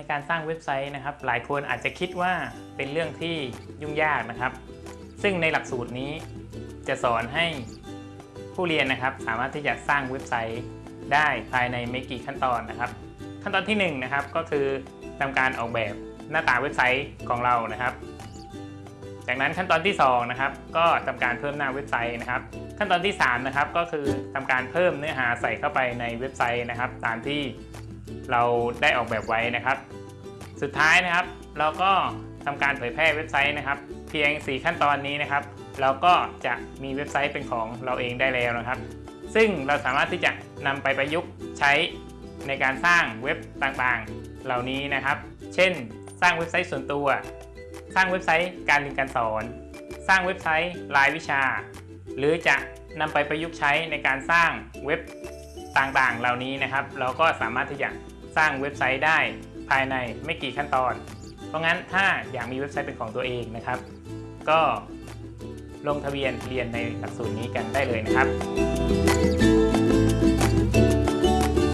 ในกางเว็บไซต์นะครับ หลายคนอาจจะคิดว่าเป็นเรื่องที่ยุ่งยากนะครับ ซึ่งในหลักสูตรนี้จะสอนให้ผู้เรียนนะครับ สามารถที่จะสร้างเว็บไซต์ได้ภายในไม่กี่ขั้นตอนนะครับ ขั้นตอนที่หนึ่งนะครับก็คือทำการออกแบบหน้าตาเว็บไซต์ของเรานะครับ จากนั้นขั้นตอนที่สองนะครับก็ทำการเพิ่มหน้าเว็บไซต์นะครับ ขั้นตอนที่สามนะครับก็คือทำการเพิ่มเนื้อหาใส่เข้าไปในเว็บไซต์นะครับ ตามที่ เราได้ออกแบบไว้นะครับ สุดท้ายนะครับ เราก็ทำการเผยแพร่เว็บไซต์นะครับ เพียง 4 ขั้นตอนนี้นะครับ เราก็จะมีเว็บไซต์เป็นของเราเองได้แล้วนะครับ ซึ่งเราสามารถที่จะนำไปประยุกต์ใช้ในการสร้างเว็บต่างๆ เหล่านี้นะครับ เช่น สร้างเว็บไซต์ส่วนตัว สร้างเว็บไซต์การเรียนการสอน สร้างเว็บไซต์รายวิชา หรือจะนำไปประยุกต์ใช้ในการสร้างเว็บ ต่างๆ เหล่านี้นะครับ เราก็สามารถที่จะสร้างเว็บไซต์ได้ภายในไม่กี่ขั้นตอน เพราะงั้นถ้าอยากมีเว็บไซต์เป็นของตัวเองนะครับ ก็ลงทะเบียนเรียนในหลักสูตรนี้กันได้เลยนะครับ